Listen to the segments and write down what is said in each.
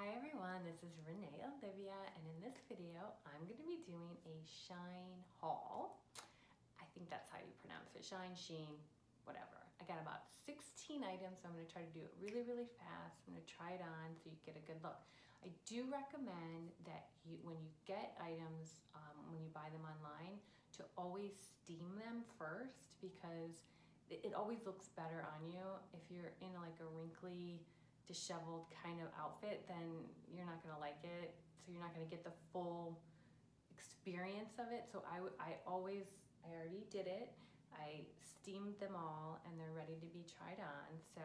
Hi everyone, this is Renee Olivia and in this video I'm going to be doing a shine haul. I think that's how you pronounce it, shine, sheen, whatever. I got about 16 items so I'm going to try to do it really really fast. I'm going to try it on so you get a good look. I do recommend that you, when you get items, um, when you buy them online, to always steam them first because it, it always looks better on you if you're in like a wrinkly disheveled kind of outfit, then you're not gonna like it. So you're not gonna get the full experience of it. So I, I always, I already did it. I steamed them all and they're ready to be tried on. So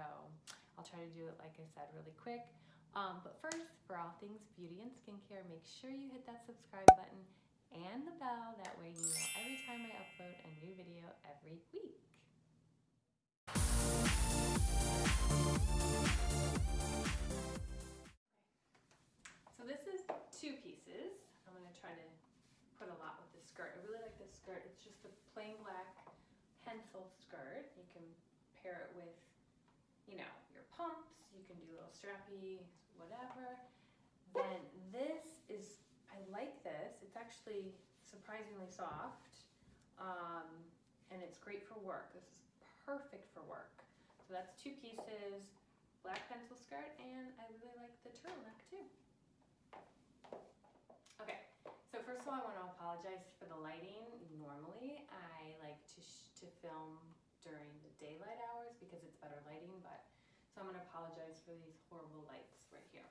I'll try to do it, like I said, really quick. Um, but first, for all things beauty and skincare, make sure you hit that subscribe button and the bell. That way you know every time I upload a new video every week. Skirt. I really like this skirt. It's just a plain black pencil skirt. You can pair it with, you know, your pumps. You can do little strappy, whatever. Then this is, I like this. It's actually surprisingly soft. Um, and it's great for work. This is perfect for work. So that's two pieces, black pencil skirt, and I really like the turtleneck too. Okay, so first of all, I want to apologize for the lighting. Normally, I like to, to film during the daylight hours because it's better lighting, but so I'm going to apologize for these horrible lights right here.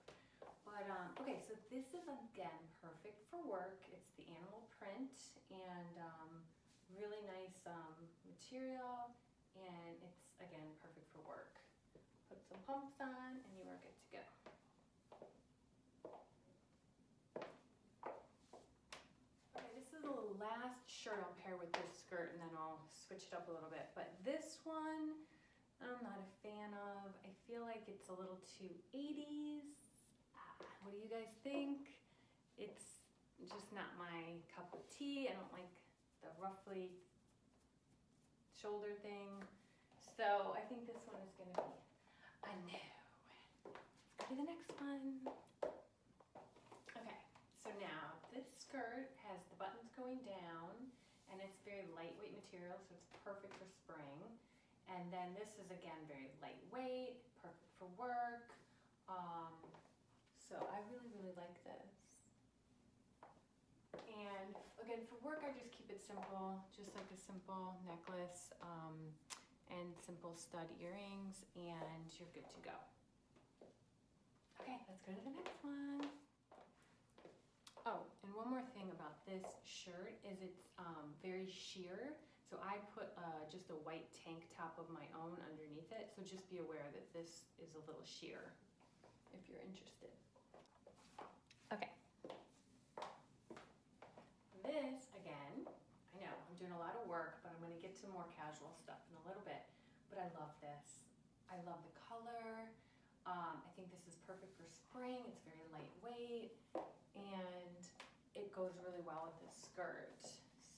But, um, okay, so this is again perfect for work. It's the animal print and um, really nice um, material and it's again perfect for work. Put some pumps on and you are good to go. Okay, this is the last shirt I'll pair with this skirt and then I'll switch it up a little bit. But this one, I'm not a fan of. I feel like it's a little too 80s. Ah, what do you guys think? It's just not my cup of tea. I don't like the roughly shoulder thing. So I think this one is gonna be a no. Let's go to the next one. Okay, so now this skirt has the buttons going down it's very lightweight material, so it's perfect for spring. And then this is again very lightweight, perfect for work. Um, so I really, really like this. And again, for work, I just keep it simple, just like a simple necklace um, and simple stud earrings, and you're good to go. Okay, let's go to the next one. Oh, and one more thing about this shirt is it's um, very sheer. So I put uh, just a white tank top of my own underneath it. So just be aware that this is a little sheer if you're interested. Okay, this, again, I know I'm doing a lot of work, but I'm gonna get to more casual stuff in a little bit. But I love this. I love the color. Um, I think this is perfect for spring. It's very lightweight goes really well with this skirt.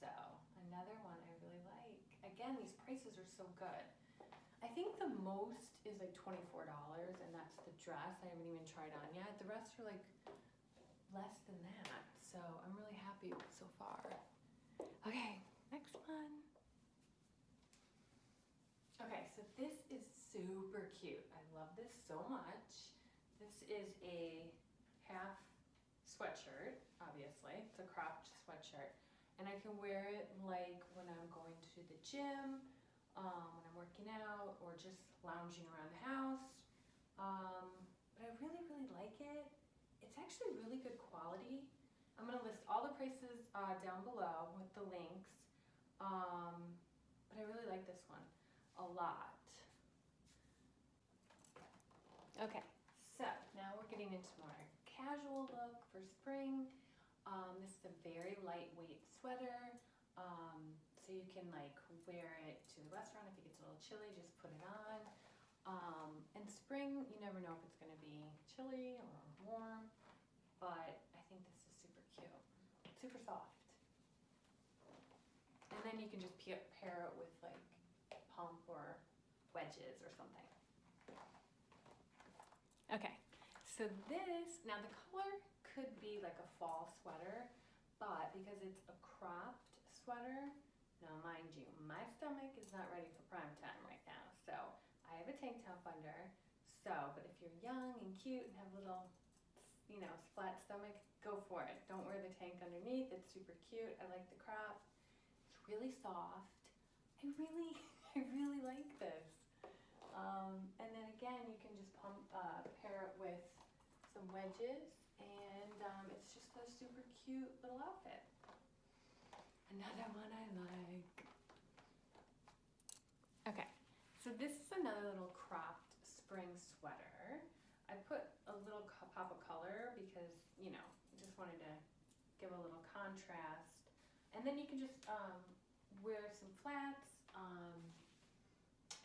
So another one I really like. Again, these prices are so good. I think the most is like $24 and that's the dress. I haven't even tried on yet. The rest are like less than that. So I'm really happy so far. Okay, next one. Okay, so this is super cute. I love this so much. This is a half sweatshirt, obviously. It's a cropped sweatshirt. And I can wear it like when I'm going to the gym, um, when I'm working out, or just lounging around the house. Um, but I really, really like it. It's actually really good quality. I'm gonna list all the prices uh, down below with the links. Um, but I really like this one a lot. Okay, so now we're getting into more casual look for spring. Um, this is a very lightweight sweater. Um, so you can like wear it to the restaurant if it gets a little chilly, just put it on. Um, in spring, you never know if it's gonna be chilly or warm, but I think this is super cute, super soft. And then you can just pair it with like pump or wedges or something. Okay, So this, now the color could be like a fall sweater, but because it's a cropped sweater, now mind you, my stomach is not ready for prime time right now. So I have a tank top under. So, but if you're young and cute and have a little, you know, flat stomach, go for it. Don't wear the tank underneath. It's super cute. I like the crop. It's really soft. I really, I really like this. Um, and then again, you can just pump, uh, pair it with some wedges, um, it's just a super cute little outfit. Another one I like. Okay, so this is another little cropped spring sweater. I put a little pop of color because, you know, I just wanted to give a little contrast. And then you can just um, wear some flats um,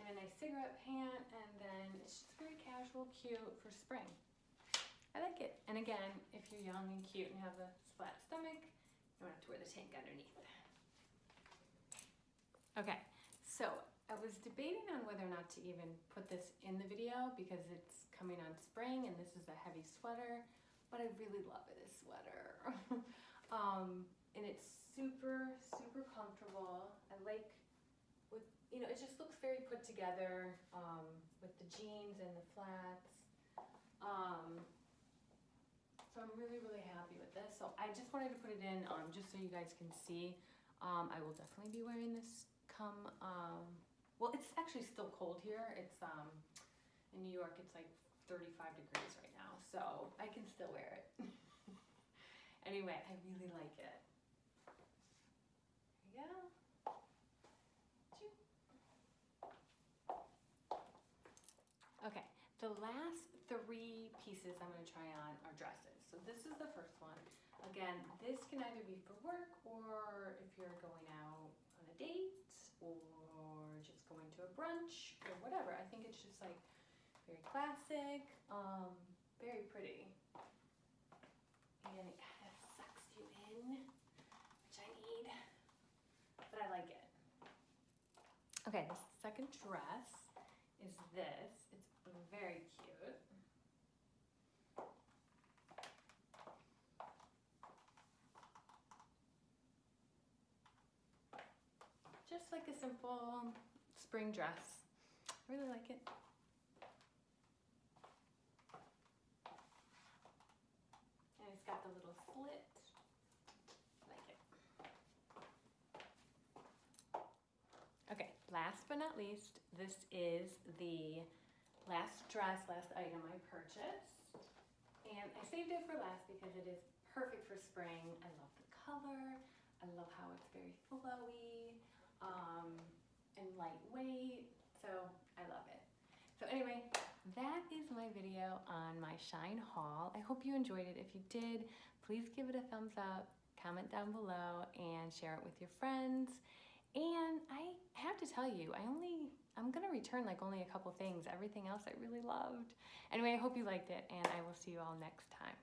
and a nice cigarette pant, and then it's just very casual, cute for spring. I like it. And again, if you're young and cute and have a flat stomach, you don't have to wear the tank underneath. Okay, so I was debating on whether or not to even put this in the video because it's coming on spring and this is a heavy sweater, but I really love this sweater. um, and it's super, super comfortable. I like with, you know, it just looks very put together um, with the jeans and the flats. Um, so I'm really, really happy with this. So I just wanted to put it in um, just so you guys can see. Um, I will definitely be wearing this come, um, well, it's actually still cold here. It's um, in New York, it's like 35 degrees right now, so I can still wear it. anyway, I really like it. There you go. Okay, the last three pieces I'm going to try on are dresses. So this is the first one. Again, this can either be for work or if you're going out on a date or just going to a brunch or whatever. I think it's just like very classic, um, very pretty. And it kind of sucks you in, which I need, but I like it. Okay, the second dress is this. Very cute. Just like a simple spring dress. I really like it. And it's got the little slit. Like it. Okay, last but not least, this is the last dress, last item I purchased. And I saved it for last because it is perfect for spring. I love the color. I love how it's very flowy um, and lightweight. So I love it. So anyway, that is my video on my Shine haul. I hope you enjoyed it. If you did, please give it a thumbs up, comment down below, and share it with your friends. And I have to tell you, I only, I'm gonna return like only a couple things. Everything else I really loved. Anyway, I hope you liked it, and I will see you all next time.